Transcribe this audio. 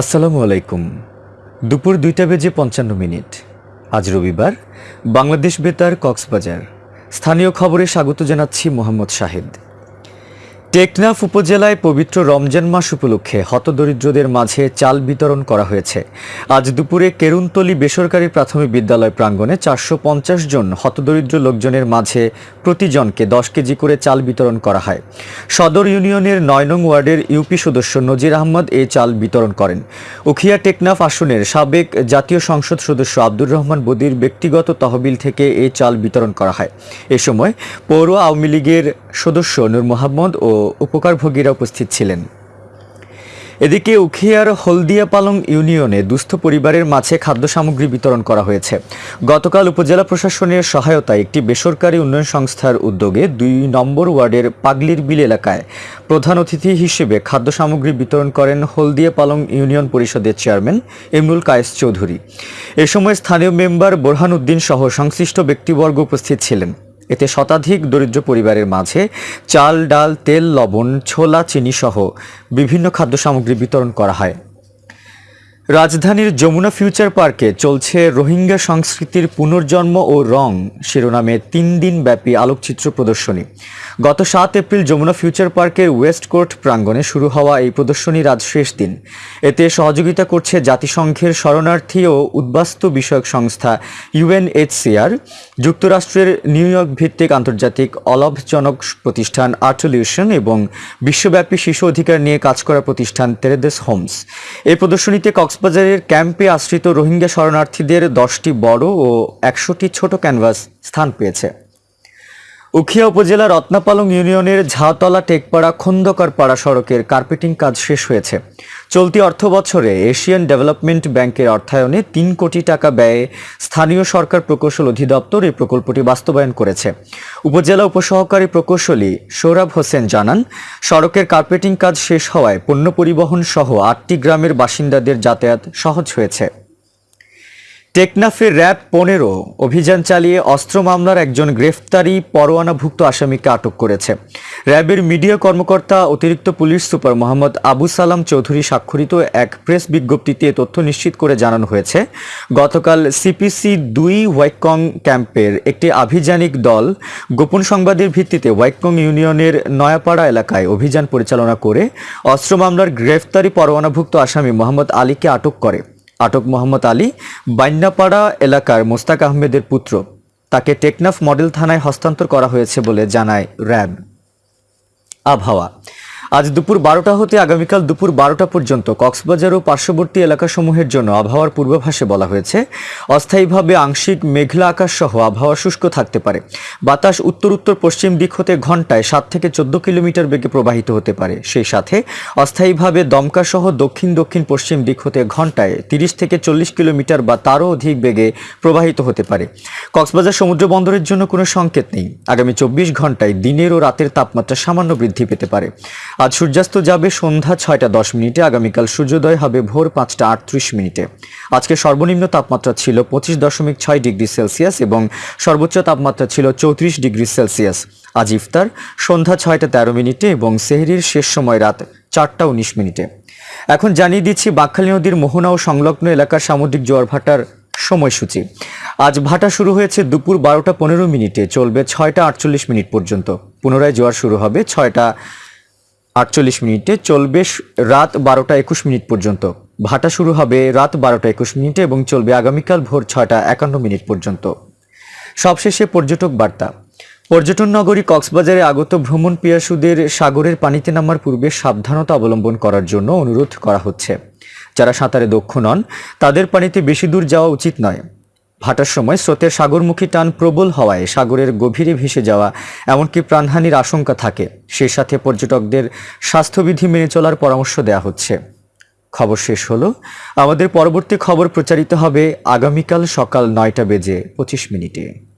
আসসালামু আলাইকুম। দুপুর দুইটা বেজে পঞ্চান্ন মিনিট। আজ রবিবার, বাংলাদেশ বেতার কক্সবাজার। স্থানীয় খবরে স্বাগত জানাচ্ছি মোহাম্মদ শাহিদ। টেকনাফ উপজেলায় পবিত্র রমজান মাস উপলক্ষে হতদরিদ্রদের মাঝে চাল বিতরণ করা হয়েছে। আজ দুপুরে কেরুনতলি বেসরকারি প্রাথমিক বিদ্যালয় প্রাঙ্গণে চারশো জন হতদরিদ্র লোকজনের মাঝে প্রতিজনকে দশ কেজি করে চাল বিতরণ করা হয়। সদর ইউনিয়নের নয় নং ওয়ার্ডের ইউপি সদস্য নজির আহমদ এ চাল বিতরণ করেন। উখিয়া টেকনাফ আসনের সাবেক জাতীয় সংসদ সদস্য আব্দুর রহমান বদির ব্যক্তিগত তহবিল থেকে এ চাল বিতরণ করা হয়। এ সময় পৌর আওয়ামী লীগের সদস্য নূর মোহাম্মদ ও উপকারভোগীরা উপস্থিত ছিলেন। এদিকে উখিয়ার হলদিয়া পালং ইউনিয়নে দুস্থ পরিবারের মাঝে খাদ্য সামগ্রী বিতরণ করা হয়েছে। গতকাল উপজেলা প্রশাসনের সহায়তায় একটি বেসরকারি উন্নয়ন সংস্থার উদ্যোগে দুই নম্বর ওয়ার্ডের পাগলির বিল এলাকায় প্রধান অতিথি হিসেবে খাদ্য সামগ্রী বিতরণ করেন হলদিয়া পালং ইউনিয়ন পরিষদের চেয়ারম্যান ইমরুল কায়েস চৌধুরী। এ সময় স্থানীয় মেম্বার বোরহান উদ্দিন সহ সংশ্লিষ্ট ব্যক্তিবর্গ উপস্থিত ছিলেন। এতে শতাধিক দরিদ্র পরিবারের মাঝে চাল, ডাল, তেল, লবণ, ছোলা, চিনিসহ বিভিন্ন খাদ্য সামগ্রী বিতরণ করা হয়। রাজধানীর যমুনা ফিউচার পার্কে চলছে রোহিঙ্গা সংস্কৃতির পুনর্জন্ম ও রং শিরোনামে তিন দিন ব্যাপী আলোকচিত্র প্রদর্শনী। গত সাত এপ্রিল যমুনা ফিউচার পার্কের ওয়েস্ট কোর্ট প্রাঙ্গণে শুরু হওয়া এই প্রদর্শনীর আজ শেষ দিন। এতে সহযোগিতা করছে জাতিসংঘের শরণার্থী ও উদ্বাস্তু বিষয়ক সংস্থা ইউএনএইচসিআর যুক্তরাষ্ট্রের নিউ ইয়র্ক ভিত্তিক আন্তর্জাতিক অলাভজনক প্রতিষ্ঠান আর্টলিউশন এবং বিশ্বব্যাপী শিশু অধিকার নিয়ে কাজ করা প্রতিষ্ঠান তেরেদেস হোমস। এই প্রদর্শনীতে কক্সবাজারের ক্যাম্পে আশ্রিত রোহিঙ্গা শরণার্থীদের দশটি বড় ও একশোটি ছোট ক্যানভাস স্থান পেয়েছে। উখিয়া উপজেলা রত্নাপালং ইউনিয়নের ঝাওতলা টেকপাড়া খন্দকারপাড়া সড়কের কার্পেটিং কাজ শেষ হয়েছে। চলতি অর্থ বছরে এশিয়ান ডেভেলপমেন্ট ব্যাংকের অর্থায়নে তিন কোটি টাকা ব্যয়ে স্থানীয় সরকার প্রকৌশল অধিদপ্তর এই প্রকল্পটি বাস্তবায়ন করেছে। উপজেলা উপসহকারী প্রকৌশলী সৌরভ হোসেন জানান, সড়কের কার্পেটিং কাজ শেষ হওয়ায় পণ্য পরিবহন সহ আটটি গ্রামের বাসিন্দাদের যাতায়াত সহজ হয়েছে। টেকনাফের র্যাব পনেরো অভিযান চালিয়ে অস্ত্র মামলার একজন গ্রেফতারি পরোয়ানাভুক্ত আসামিকে আটক করেছে। র্যাবের মিডিয়া কর্মকর্তা, অতিরিক্ত পুলিশ সুপার মোহাম্মদ আবু সালাম চৌধুরী স্বাক্ষরিত এক প্রেস বিজ্ঞপ্তিতে তথ্য নিশ্চিত করে জানানো হয়েছে। গতকাল সিপিসি দুই ওয়াইকং ক্যাম্পের একটি আভিযানিক দল গোপন সংবাদের ভিত্তিতে ওয়াইকং ইউনিয়নের নয়াপাড়া এলাকায় অভিযান পরিচালনা করে অস্ত্র মামলার গ্রেফতারি পরোয়ানাভুক্ত আসামি মোহাম্মদ আলীকে আটক করে। আটক মোহাম্মদ আলী বান্যাপাড়া এলাকার মোস্তাক আহমেদের পুত্র। তাকে টেকনাফ মডেল থানায় হস্তান্তর করা হয়েছে বলে জানায় র্যাব। আবহাওয়া। আজ দুপুর বারোটা হতে আগামীকাল দুপুর বারোটা পর্যন্ত কক্সবাজার ও পার্শ্ববর্তী এলাকাসমূহের জন্য আবহাওয়ার পূর্বাভাসে বলা হয়েছে। অস্থায়ীভাবে আংশিক মেঘলা আকাশ সহ আবহাওয়া শুষ্ক থাকতে পারে। বাতাস উত্তর উত্তর পশ্চিম দিক হতে ঘন্টায় সাত থেকে চোদ্দ কিলোমিটার বেগে প্রবাহিত হতে পারে। সেই সাথে অস্থায়ীভাবে দমকা সহ দক্ষিণ দক্ষিণ পশ্চিম দিক হতে ঘন্টায় তিরিশ থেকে চল্লিশ কিলোমিটার বা তারও অধিক বেগে প্রবাহিত হতে পারে। কক্সবাজার সমুদ্র বন্দরের জন্য কোনো সংকেত নেই। আগামী চব্বিশ ঘন্টায় দিনের ও রাতের তাপমাত্রা সামান্য বৃদ্ধি পেতে পারে। আজ সূর্যাস্ত যাবে সন্ধ্যা ছয়টা দশ মিনিটে, আগামীকাল সূর্যোদয় হবে ভোর পাঁচটা আটত্রিশ মিনিটে। আজকে সর্বনিম্ন তাপমাত্রা ছিল পঁচিশ দশমিক ছয় ডিগ্রি সেলসিয়াস এবং সর্বোচ্চ তাপমাত্রা ছিল চৌত্রিশ ডিগ্রি সেলসিয়াস। আজ ইফতার, সন্ধ্যা ছয়টা তেরো মিনিটে এবং সেহরির শেষ সময় রাত চারটা উনিশ মিনিটে। এখন জানিয়ে দিচ্ছি বাকখালী নদীর মোহনা ও সংলগ্ন এলাকার সামুদ্রিক জোয়ার ভাটার সময়সূচি। আজ ভাটা শুরু হয়েছে দুপুর বারোটা পনেরো মিনিটে, চলবে ছয়টা আটচল্লিশ মিনিট পর্যন্ত। পুনরায় জোয়ার শুরু হবে ছয়টা আটচল্লিশ মিনিটে চলবে রাত বারোটা একুশ মিনিট পর্যন্ত। ভাটা শুরু হবে রাত বারোটা একুশ মিনিটে এবং চলবে আগামীকাল ভোর ছয়টা একান্ন মিনিট পর্যন্ত। সবশেষে পর্যটক বার্তা। পর্যটন নগরী কক্সবাজারে আগত ভ্রমণ পিয়াসুদের সাগরের পানিতে নামার পূর্বে সাবধানতা অবলম্বন করার জন্য অনুরোধ করা হচ্ছে। যারা সাঁতারে দক্ষ নন, তাদের পানিতে বেশি দূর যাওয়া উচিত নয়। ভাটার সময় স্রোতের সাগরমুখী টান প্রবল হওয়ায় সাগরের গভীরে ভেসে যাওয়া এমনকি প্রাণহানির আশঙ্কা থাকে। সে সাথে পর্যটকদের স্বাস্থ্যবিধি মেনে চলার পরামর্শ দেওয়া হচ্ছে। খবর শেষ হলো। আমাদের পরবর্তী খবর প্রচারিত হবে আগামীকাল সকাল নয়টা বেজে পঁচিশ মিনিটে।